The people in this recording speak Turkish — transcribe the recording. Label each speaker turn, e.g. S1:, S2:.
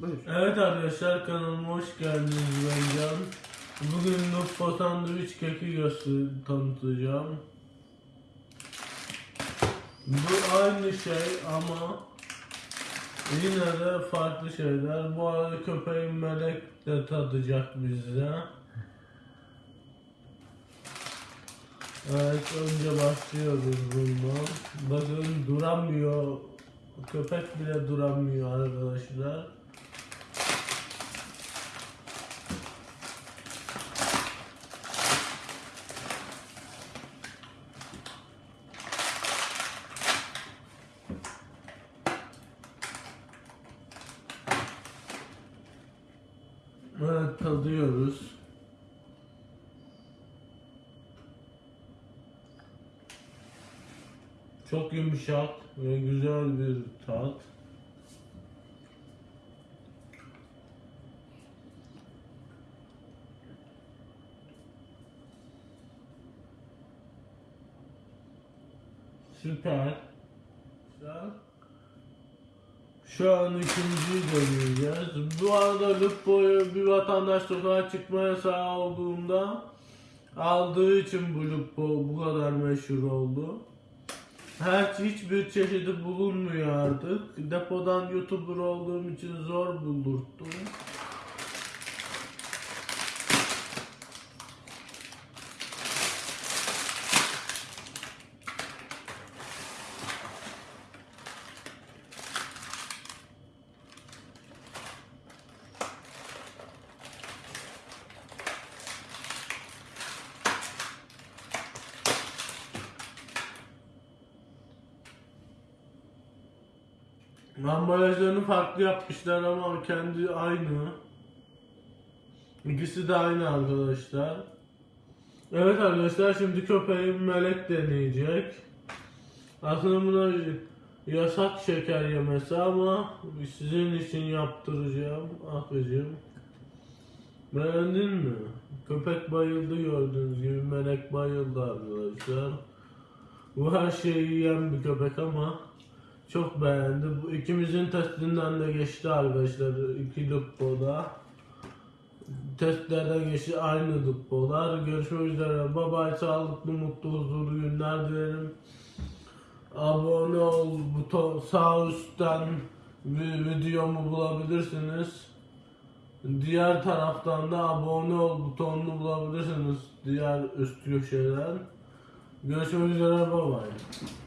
S1: Buyur.
S2: Evet arkadaşlar kanalıma hoş geldiniz ben Can. Bugün Lupo sandviç keki göster tanıtacağım. Bu aynı şey ama yine de farklı şeyler. Bu arada köpeğim Melek de tadacak bizde. Evet önce başlıyoruz bundan. Bakın duramıyor. Köpek bile duramıyor arkadaşlar. Evet tadıyoruz. Çok yumuşak ve güzel bir tat. Süper. Güzel. Şu an ikinciyi deneyeceğiz. Bu arada Lupo'yu bir vatandaş sokağa çıkma yasağı olduğunda aldığı için bu Lupo bu kadar meşhur oldu. Her hiçbir çeşidi bulunmuyor artık. Depodan YouTuber olduğum için zor buldurttum. Ambalajlarını farklı yapmışlar ama kendi aynı. İkisi de aynı arkadaşlar. Evet arkadaşlar şimdi köpeğim melek deneyecek. Aslında buna yasak şeker yemesi ama sizin için yaptıracağım Akıcım. Beğendin mi? Köpek bayıldı gördüğünüz gibi melek bayıldı arkadaşlar. Bu her şeyi yiyen bir köpek ama çok beğendi. Bu ikimizin testinden de geçti arkadaşlar. İki Lupo'da. Testlerden geçti aynı Lupo'lar. Görüşmek üzere. Bye. Sağlıklı, mutlu, huzurlu günler dilerim. Abone ol buton sağ üstten vi- videomu bulabilirsiniz. Diğer taraftan da abone ol butonunu bulabilirsiniz. Diğer üst köşeden. Görüşmek üzere. Bye bye.